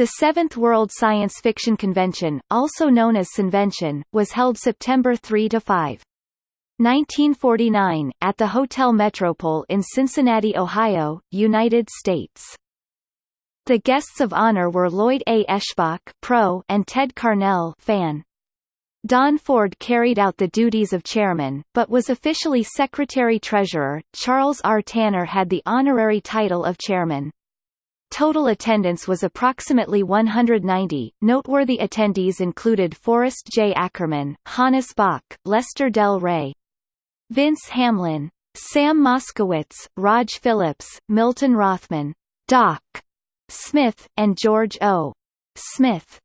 The Seventh World Science Fiction Convention, also known as Cinvention, was held September 3–5. 1949, at the Hotel Metropole in Cincinnati, Ohio, United States. The guests of honor were Lloyd A. Eshbach pro and Ted Carnell fan. Don Ford carried out the duties of chairman, but was officially secretary-treasurer. Charles R. Tanner had the honorary title of chairman. Total attendance was approximately 190. Noteworthy attendees included Forrest J. Ackerman, Hannes Bok, Lester Del Rey, Vince Hamlin, Sam Moskowitz, Rog Phillips, Milton Rothman, Doc Smith, and George O. Smith.